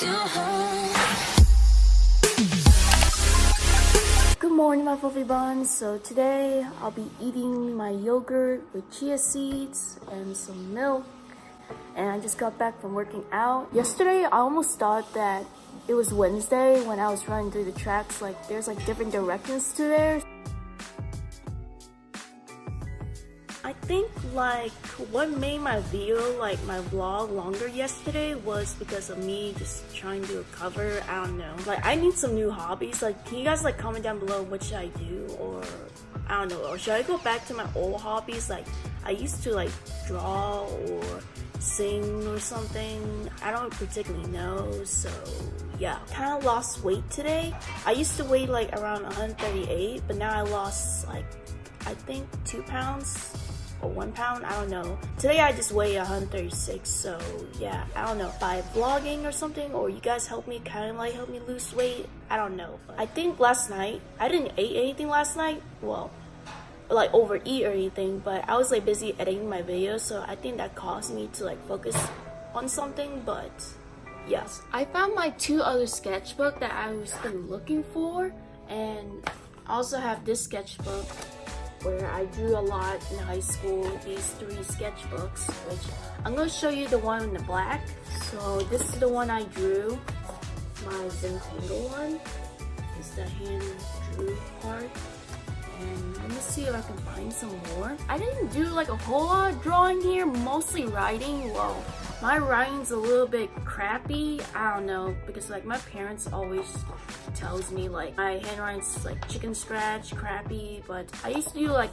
Good morning, my fluffy buns. So today I'll be eating my yogurt with chia seeds and some milk. And I just got back from working out. Yesterday, I almost thought that it was Wednesday when I was running through the tracks. Like, there's like different directions to there. Think like what made my video like my vlog longer yesterday was because of me just trying to recover. I don't know. Like I need some new hobbies. Like can you guys like comment down below what should I do or I don't know or should I go back to my old hobbies? Like I used to like draw or sing or something. I don't particularly know so yeah. Kind of lost weight today. I used to weigh like around 138 but now I lost like I think two pounds or one pound i don't know. Today i just weigh 136 so yeah i don't know by vlogging or something or you guys help me kind of like help me lose weight i don't know i think last night i didn't eat anything last night well like overeat or anything but i was like busy editing my videos so i think that caused me to like focus on something but yes i found my two other sketchbook that i was been looking for and I also have this sketchbook where I drew a lot in high school, these three sketchbooks, which I'm going to show you the one in the black. So this is the one I drew, my Zentangle one. Is the hand drew part. And let me see if I can find some more. I didn't do like a whole lot of drawing here, mostly writing. Well, my writing's a little bit crappy. I don't know, because like my parents always tells me like my handwriting's like chicken scratch, crappy, but I used to do like,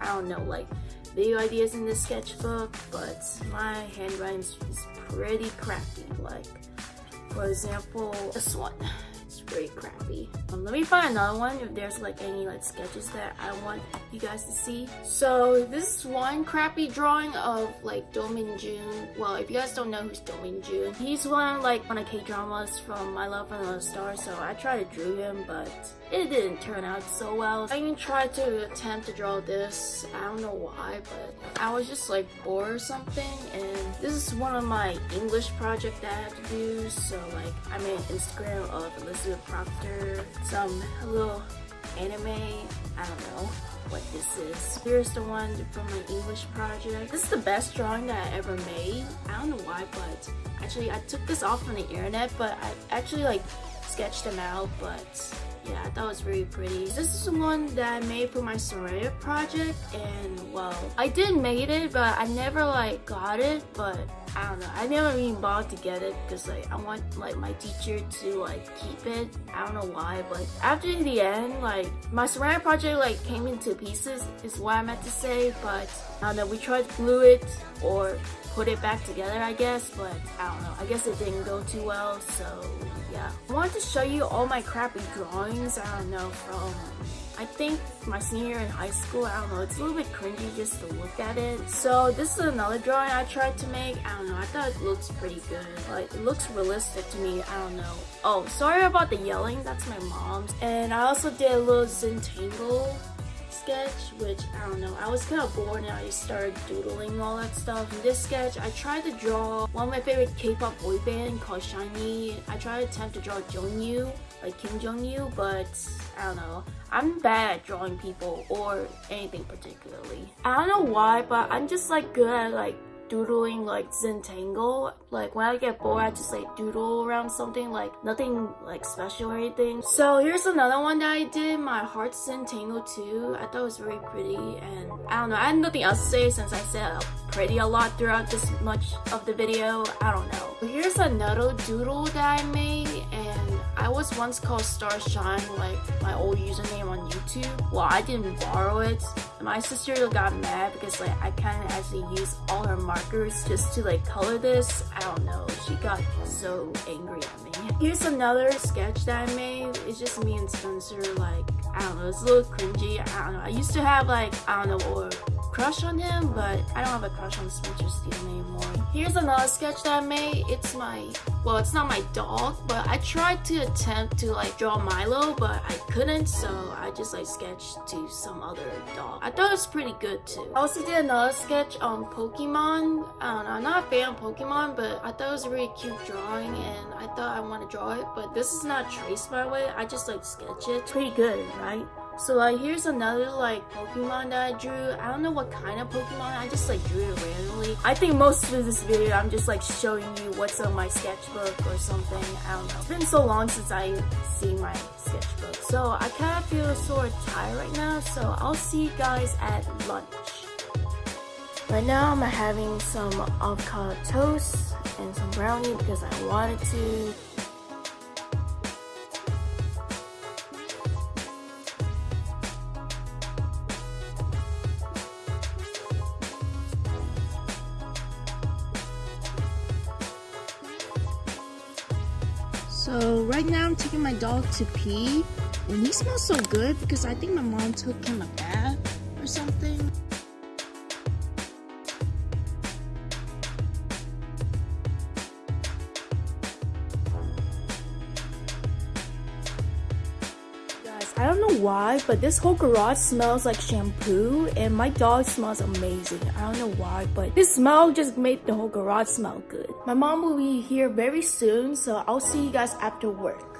I don't know, like video ideas in this sketchbook, but my handwriting is pretty crappy. Like, for example, this one very crappy. Um, let me find another one if there's like any like sketches that I want you guys to see. So this is one crappy drawing of like Do Min Jun. Well, if you guys don't know who's Do Min Jun, he's one like one of K-dramas from My Love and Another Star. So I tried to draw him, but it didn't turn out so well. I even tried to attempt to draw this. I don't know why, but I was just like bored or something. And this is one of my English project that I have to do. So like I made an Instagram of Elizabeth Proctor, some little anime, I don't know what this is. Here's the one from my English project. This is the best drawing that I ever made. I don't know why, but actually I took this off from the internet, but I actually like sketched them out, but yeah, that was really pretty. This is the one that I made for my Soraya project and well, I did make it but I never like got it but I don't know. I never even bothered to get it because like I want like my teacher to like keep it. I don't know why but after the end like my Soraya project like came into pieces is what I meant to say but I don't know. We tried to glue it or put it back together I guess but I don't know. I guess it didn't go too well so yeah. I wanted to show you all my crappy drawings, I don't know, from I think my senior in high school, I don't know, it's a little bit cringy just to look at it. So this is another drawing I tried to make. I don't know, I thought it looks pretty good. Like, it looks realistic to me, I don't know. Oh, sorry about the yelling, that's my mom's. And I also did a little Zentangle sketch, which I don't know, I was kind of bored and I started doodling all that stuff. In this sketch, I tried to draw one of my favorite K-pop boy band called SHINee. I tried to attempt to draw Jonghyun, like Kim Jonghyun, but I don't know. I'm bad at drawing people or anything particularly. I don't know why, but I'm just like good at like doodling like Zentangle. Like when I get bored, I just like doodle around something like nothing like special or anything. So here's another one that I did, my Heart Zentangle too. I thought it was very pretty and I don't know, I had nothing else to say since I said pretty a lot throughout this much of the video. I don't know. Here's another doodle that I made and I was once called Starshine, like my old username on YouTube. Well, I didn't borrow it. My sister got mad because like I kind of actually used all her markers just to like color this. I don't know. She got so angry at me. Here's another sketch that I made. It's just me and Spencer like, I don't know. It's a little cringy. I don't know. I used to have like, I don't know, or crush on him, but I don't have a crush on Spencer Steele anymore. Here's another sketch that I made. It's my, well, it's not my dog, but I tried to attempt to like draw Milo, but I couldn't, so I just like sketched to some other dog. I thought it was pretty good too. I also did another sketch on Pokemon. I'm not a fan of Pokemon, but I thought it was a really cute drawing and I thought I want to draw it, but this is not traced by way. I just like sketch it. Pretty good, right? So here's another like Pokemon that I drew. I don't know what kind of Pokemon, I just like drew it randomly. I think most of this video I'm just like showing you what's on my sketchbook or something. I don't know. It's been so long since I seen my sketchbook. So I kind of feel sort of tired right now. So I'll see you guys at lunch. Right now I'm having some avocado toast and some brownie because I wanted to. So right now I'm taking my dog to pee and he smells so good because I think my mom took him a bath or something. Why, but this whole garage smells like shampoo and my dog smells amazing. I don't know why, but this smell just made the whole garage smell good. My mom will be here very soon, so I'll see you guys after work.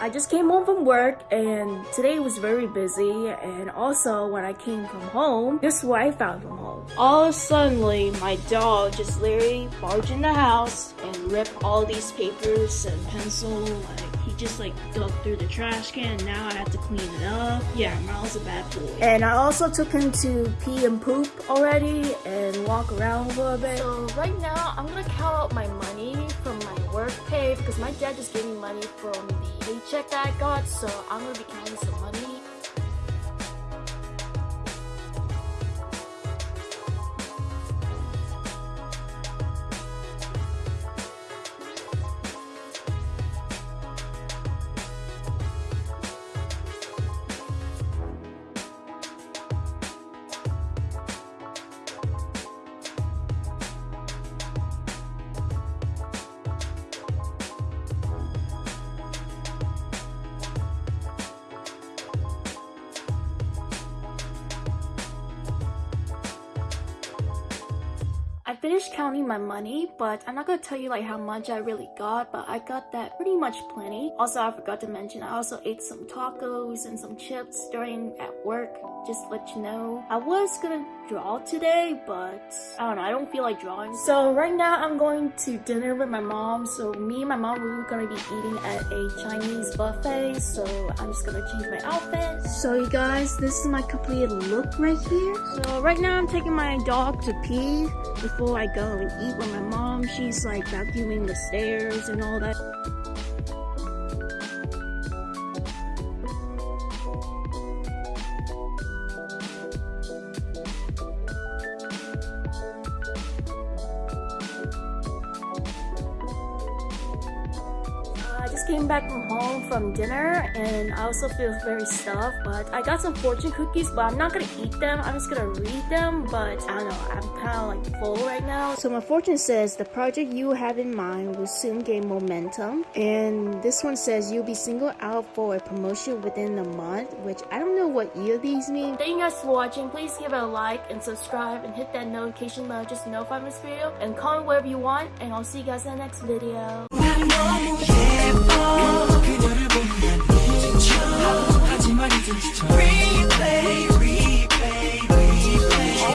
I just came home from work and today was very busy and also when I came from home, this is what I found from home. All of suddenly, my dog just literally barged in the house and ripped all these papers and pencils like just like dug through the trash can now I have to clean it up. Yeah, Miles a bad boy. And I also took him to pee and poop already and walk around a little bit. So right now I'm gonna count out my money from my work pay because my dad just gave me money from the paycheck that I got so I'm gonna be counting some money finished counting my money, but I'm not gonna tell you like how much I really got, but I got that pretty much plenty. Also, I forgot to mention, I also ate some tacos and some chips during at work, just let you know. I was gonna draw today, but I don't know, I don't feel like drawing. So right now I'm going to dinner with my mom. So me and my mom, we are gonna be eating at a Chinese buffet. So I'm just gonna change my outfit. So you guys, this is my completed look right here. So right now I'm taking my dog to pee before I go and eat with my mom. She's like vacuuming the stairs and all that. Just came back from home from dinner and I also feel very stuffed but I got some fortune cookies but I'm not gonna eat them. I'm just gonna read them but I don't know I'm kind of like full right now. So my fortune says the project you have in mind will soon gain momentum and this one says you'll be singled out for a promotion within a month which I don't know what of these mean. Thank you guys for watching. Please give it a like and subscribe and hit that notification bell just to know if I this video and comment whatever you want and I'll see you guys in the next video 그녀를 보면 눈치쳐 하지만 이젠 지쳐 Replay, replay